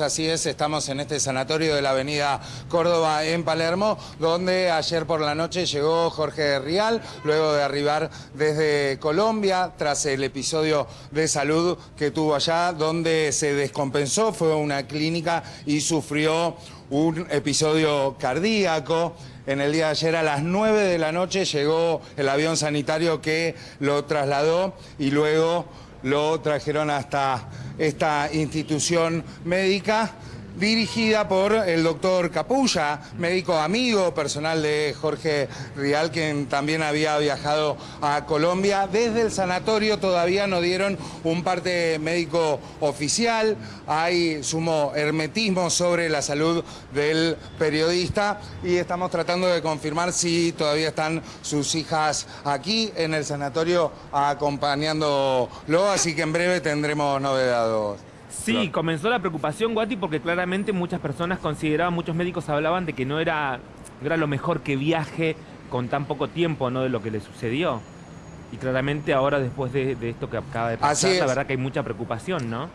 Así es, estamos en este sanatorio de la avenida Córdoba en Palermo, donde ayer por la noche llegó Jorge Rial, luego de arribar desde Colombia, tras el episodio de salud que tuvo allá, donde se descompensó, fue a una clínica y sufrió un episodio cardíaco. En el día de ayer a las 9 de la noche llegó el avión sanitario que lo trasladó y luego lo trajeron hasta esta institución médica dirigida por el doctor Capulla, médico amigo personal de Jorge Rial, quien también había viajado a Colombia. Desde el sanatorio todavía no dieron un parte médico oficial, hay sumo hermetismo sobre la salud del periodista y estamos tratando de confirmar si todavía están sus hijas aquí en el sanatorio acompañándolo, así que en breve tendremos novedades. Sí, comenzó la preocupación, Guati, porque claramente muchas personas consideraban, muchos médicos hablaban de que no era, era lo mejor que viaje con tan poco tiempo, ¿no? De lo que le sucedió. Y claramente ahora, después de, esto que acaba de pasar, la verdad que hay mucha preocupación, ¿no?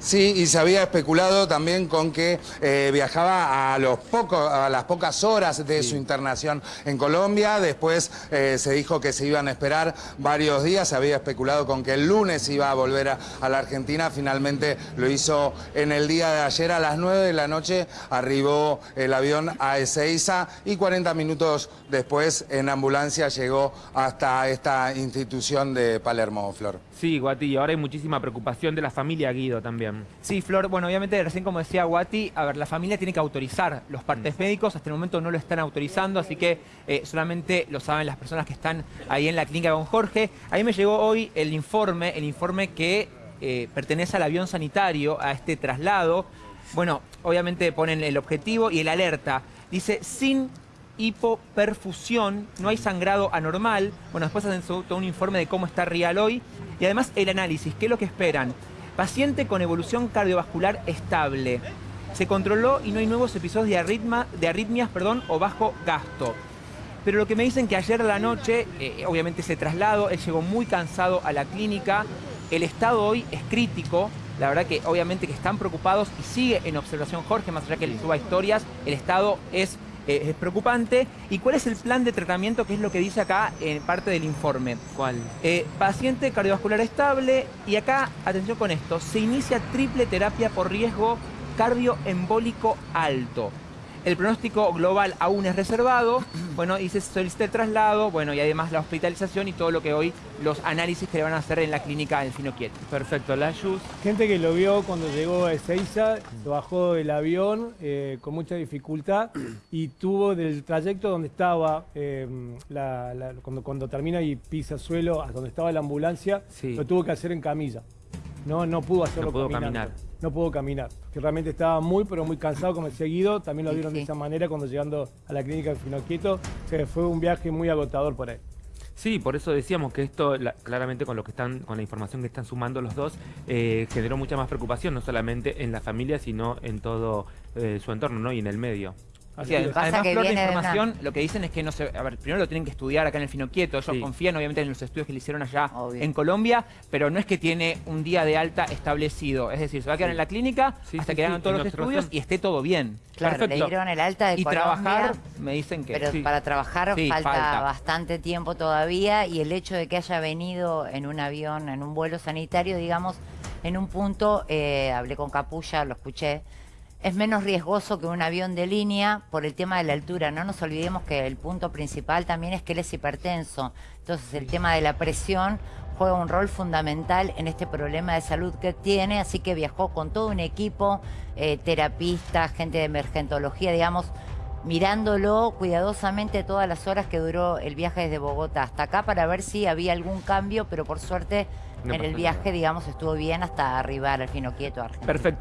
Sí, y se había especulado también con que eh, viajaba a, los pocos, a las pocas horas de su internación en Colombia. Después eh, se dijo que se iban a esperar varios días. Se había especulado con que el lunes iba a volver a, la Argentina. Finalmente lo hizo en el día de ayer a las 9 de la noche. Arribó el avión a Ezeiza y 40 minutos después en ambulancia llegó hasta esta institución de Palermo, Flor. Sí, Guati, ahora hay muchísima preocupación de la familia Guido también. Sí, Flor, bueno, obviamente recién como decía Guati, a ver, la familia tiene que autorizar los partes mm. médicos, hasta el momento no lo están autorizando, así que eh, solamente lo saben las personas que están ahí en la clínica con Jorge. A mí me llegó hoy el informe, el informe que eh, pertenece al avión sanitario, a este traslado. Bueno, obviamente ponen el objetivo y el alerta. Dice, sin hipoperfusión, no hay sangrado anormal. Bueno, después hacen todo un informe de cómo está Rial hoy. Y además el análisis, ¿qué es lo que esperan? Paciente con evolución cardiovascular estable. Se controló y no hay nuevos episodios de, de arritmias perdón, o bajo gasto. Pero lo que me dicen que ayer a la noche, eh, obviamente ese traslado, él llegó muy cansado a la clínica. El estado hoy es crítico. La verdad que obviamente que están preocupados y sigue en observación Jorge, más allá que le suba historias, el estado es eh, es preocupante. ¿Y cuál es el plan de tratamiento? Que es lo que dice acá en parte del informe. ¿Cuál? Eh, paciente cardiovascular estable y acá, atención con esto, se inicia triple terapia por riesgo cardioembólico alto. El pronóstico global aún es reservado, bueno, y se solicita el traslado, bueno, y además la hospitalización y todo lo que hoy, los análisis que le van a hacer en la clínica del Finoquieto. Perfecto, la Gente que lo vio cuando llegó a Ezeiza, bajó del avión eh, con mucha dificultad y tuvo del trayecto donde estaba, em, cuando, cuando termina y pisa suelo, a donde estaba la ambulancia, lo tuvo que hacer en camilla. No, no pudo hacerlo no pudo caminar. No pudo caminar. Que realmente estaba muy, pero muy cansado, como el seguido. También lo vieron de esa manera cuando llegando a la clínica de Finoquieto. Se fue un viaje muy agotador por ahí. Sí, por eso decíamos que esto, claramente con lo que están, con la información que están sumando los dos, eh, generó mucha más preocupación, no solamente en la familia, sino en todo eh, su entorno, ¿no? Y en el medio. Así además, que de información, lo que dicen es que no se... A ver, primero lo tienen que estudiar acá en el Finoquieto. Ellos confían, obviamente, en los estudios que le hicieron allá en Colombia, pero no es que tiene un día de alta establecido. Es decir, se va a quedar en la clínica hasta que hagan todos los estudios y esté todo bien. Claro, le dieron el alta de y trabajar, me dicen que... Pero para trabajar falta, bastante tiempo todavía y el hecho de que haya venido en un avión, en un vuelo sanitario, digamos, en un punto, eh, hablé con Capulla, lo escuché, es menos riesgoso que un avión de línea por el tema de la altura. No nos olvidemos que el punto principal también es que él es hipertenso. Entonces el tema de la presión juega un rol fundamental en este problema de salud que tiene, así que viajó con todo un equipo, eh, terapistas, gente de emergentología, digamos, mirándolo cuidadosamente todas las horas que duró el viaje desde Bogotá hasta acá para ver si había algún cambio, pero por suerte en el viaje, digamos, estuvo bien hasta arribar al Fino Quieto. Perfecto.